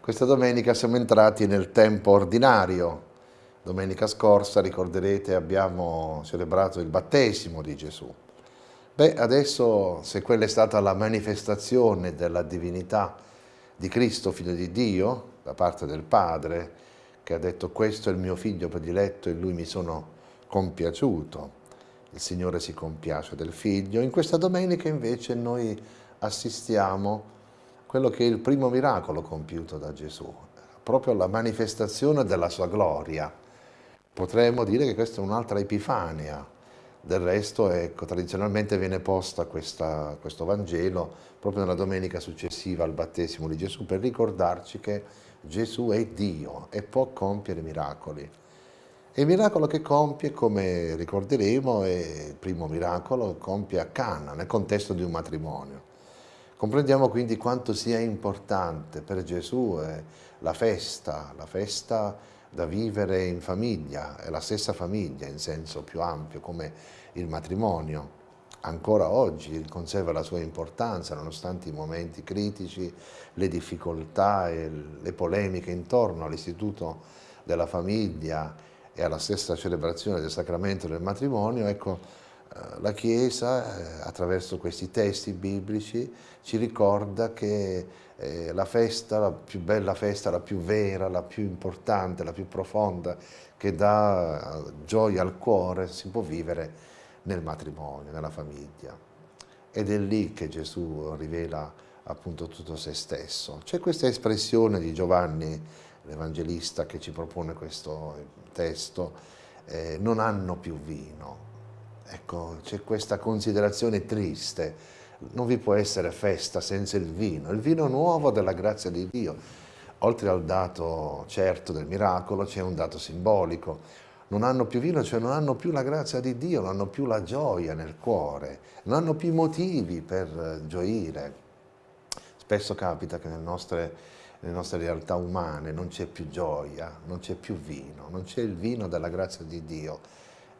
Questa domenica siamo entrati nel tempo ordinario. Domenica scorsa, ricorderete, abbiamo celebrato il battesimo di Gesù. Beh, adesso se quella è stata la manifestazione della divinità di Cristo, figlio di Dio, da parte del Padre, che ha detto questo è il mio figlio prediletto e lui mi sono compiaciuto, il Signore si compiace del figlio, in questa domenica invece noi assistiamo quello che è il primo miracolo compiuto da Gesù, proprio la manifestazione della sua gloria. Potremmo dire che questa è un'altra epifania, del resto ecco, tradizionalmente viene posta questa, questo Vangelo proprio nella domenica successiva al battesimo di Gesù per ricordarci che Gesù è Dio e può compiere miracoli. E il miracolo che compie, come ricorderemo, è il primo miracolo, compie a Cana, nel contesto di un matrimonio. Comprendiamo quindi quanto sia importante per Gesù eh, la festa, la festa da vivere in famiglia, è la stessa famiglia in senso più ampio come il matrimonio. Ancora oggi conserva la sua importanza nonostante i momenti critici, le difficoltà e le polemiche intorno all'istituto della famiglia e alla stessa celebrazione del sacramento del matrimonio, ecco, la Chiesa, eh, attraverso questi testi biblici, ci ricorda che eh, la festa, la più bella festa, la più vera, la più importante, la più profonda, che dà gioia al cuore, si può vivere nel matrimonio, nella famiglia. Ed è lì che Gesù rivela appunto tutto se stesso. C'è questa espressione di Giovanni, l'Evangelista, che ci propone questo testo, eh, non hanno più vino, Ecco, c'è questa considerazione triste. Non vi può essere festa senza il vino, il vino nuovo della grazia di Dio. Oltre al dato certo del miracolo c'è un dato simbolico. Non hanno più vino, cioè non hanno più la grazia di Dio, non hanno più la gioia nel cuore, non hanno più motivi per gioire. Spesso capita che nelle nostre, nelle nostre realtà umane non c'è più gioia, non c'è più vino, non c'è il vino della grazia di Dio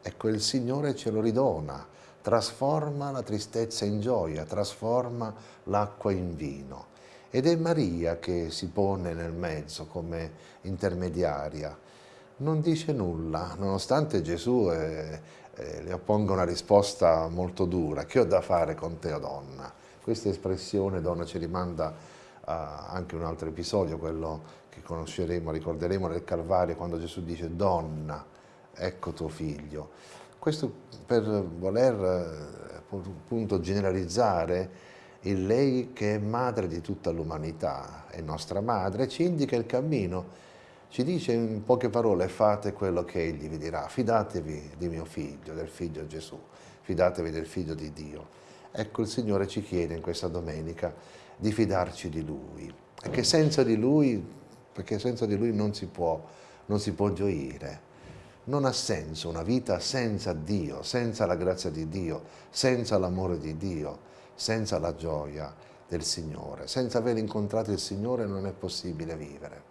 Ecco, il Signore ce lo ridona, trasforma la tristezza in gioia, trasforma l'acqua in vino. Ed è Maria che si pone nel mezzo come intermediaria. Non dice nulla, nonostante Gesù eh, eh, le opponga una risposta molto dura. Che ho da fare con te, o donna? Questa espressione, donna, ci rimanda a anche un altro episodio, quello che conosceremo, ricorderemo nel Calvario, quando Gesù dice donna, ecco tuo figlio. Questo per voler eh, appunto generalizzare il lei che è madre di tutta l'umanità, è nostra madre, ci indica il cammino, ci dice in poche parole fate quello che egli vi dirà, fidatevi di mio figlio, del figlio Gesù, fidatevi del figlio di Dio. Ecco il Signore ci chiede in questa domenica di fidarci di Lui, perché senza di Lui, senza di Lui non si può, non si può gioire, non ha senso una vita senza Dio, senza la grazia di Dio, senza l'amore di Dio, senza la gioia del Signore. Senza aver incontrato il Signore non è possibile vivere.